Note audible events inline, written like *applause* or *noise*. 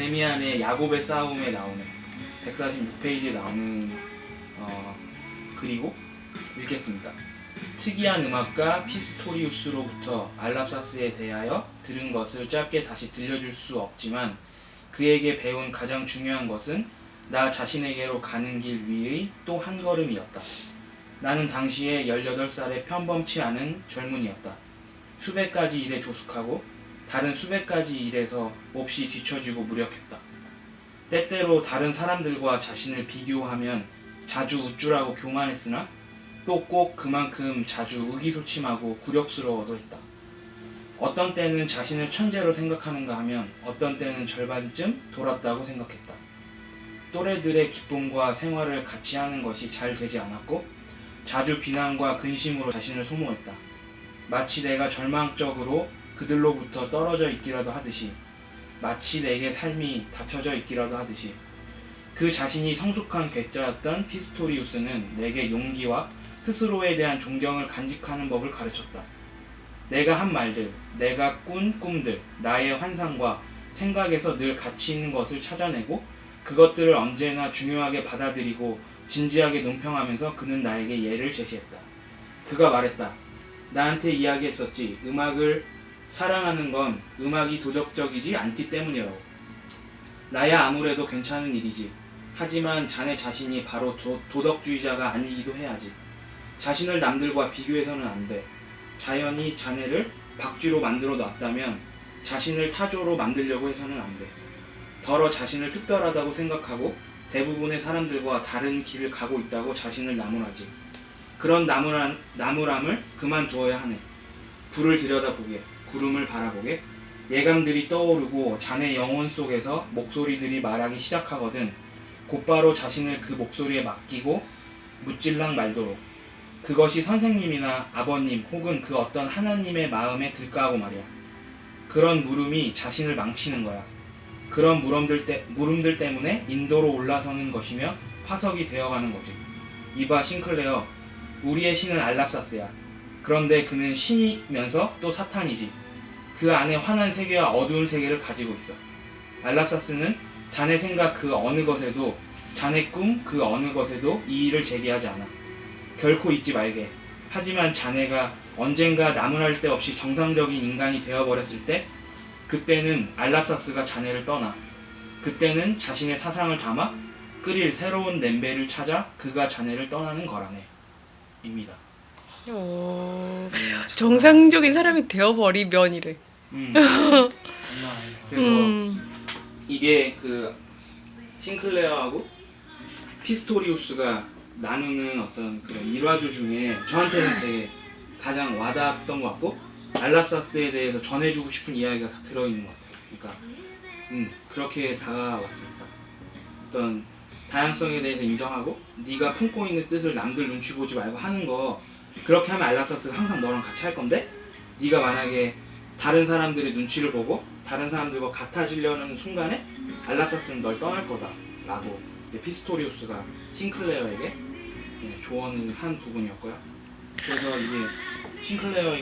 데미안의 야곱의 싸움에 나오는 146페이지에 나오는 어, 글이고 읽겠습니다. 특이한 음악가 피스토리우스로부터 알랍사스에 대하여 들은 것을 짧게 다시 들려줄 수 없지만 그에게 배운 가장 중요한 것은 나 자신에게로 가는 길 위의 또 한 걸음이었다. 나는 당시에 18살의 평범치 않은 젊은이였다. 수백 가지 일에 조숙하고 다른 수백 가지 일에서 몹시 뒤처지고 무력했다. 때때로 다른 사람들과 자신을 비교하면 자주 우쭐하고 교만했으나 또 꼭 그만큼 자주 의기소침하고 굴욕스러워도 했다. 어떤 때는 자신을 천재로 생각하는가 하면 어떤 때는 절반쯤 돌았다고 생각했다. 또래들의 기쁨과 생활을 같이 하는 것이 잘 되지 않았고 자주 비난과 근심으로 자신을 소모했다. 마치 내가 절망적으로 그들로부터 떨어져 있기라도 하듯이 마치 내게 삶이 닫혀져 있기라도 하듯이 그 자신이 성숙한 괴짜였던 피스토리우스는 내게 용기와 스스로에 대한 존경을 간직하는 법을 가르쳤다. 내가 한 말들, 내가 꾼 꿈들, 나의 환상과 생각에서 늘 가치 있는 것을 찾아내고 그것들을 언제나 중요하게 받아들이고 진지하게 논평하면서 그는 나에게 예를 제시했다. 그가 말했다. 나한테 이야기했었지. 음악을 사랑하는 건 음악이 도덕적이지 않기 때문이라고. 나야 아무래도 괜찮은 일이지. 하지만 자네 자신이 바로 조- 도덕주의자가 아니기도 해야지. 자신을 남들과 비교해서는 안 돼. 자연이 자네를 박쥐로 만들어 놨다면 자신을 타조로 만들려고 해서는 안 돼. 더러 자신을 특별하다고 생각하고 대부분의 사람들과 다른 길을 가고 있다고 자신을 나무라지. 그런 나무란, 나무람을 그만두어야 하네. 불을 들여다보게, 구름을 바라보게, 예감들이 떠오르고 자네 영혼 속에서 목소리들이 말하기 시작하거든 곧바로 자신을 그 목소리에 맡기고 묻질랑 말도록 그것이 선생님이나 아버님 혹은 그 어떤 하나님의 마음에 들까 하고 말이야. 그런 물음이 자신을 망치는 거야. 그런 물음들, 때, 물음들 때문에 인도로 올라서는 것이며 파석이 되어가는 거지. 이봐 싱클레어, 우리의 신은 알랍사스야. 그런데 그는 신이면서 또 사탄이지. 그 안에 환한 세계와 어두운 세계를 가지고 있어. 알랍사스는 자네 생각 그 어느 것에도 자네 꿈 그 어느 것에도 이의를 제기하지 않아. 결코 잊지 말게. 하지만 자네가 언젠가 나무랄 데 없이 정상적인 인간이 되어버렸을 때 그때는 알랍사스가 자네를 떠나. 그때는 자신의 사상을 담아 끓일 새로운 냄배를 찾아 그가 자네를 떠나는 거라네. 입니다. 어, 정상적인 사람이 되어버리면 이래. 음. *laughs* 장난 아니에요. 그래서 음, 이게 그 싱클레어하고 피스토리우스가 나누는 어떤 그런 일화주 중에 저한테는 되게 가장 와닿았던 것 같고 알랍사스에 대해서 전해주고 싶은 이야기가 다 들어있는 것 같아요. 그러니까 음, 그렇게 다가왔습니다. 어떤 다양성에 대해서 인정하고 네가 품고 있는 뜻을 남들 눈치 보지 말고 하는 거 그렇게 하면 알랍사스가 항상 너랑 같이 할 건데 네가 만약에 다른 사람들의 눈치를 보고 다른 사람들과 같아지려는 순간에 아브락사스는 널 떠날 거다 라고 이제 피스토리우스가 싱클레어에게 예, 조언을 한 부분이었고요. 그래서 이게 싱클레어의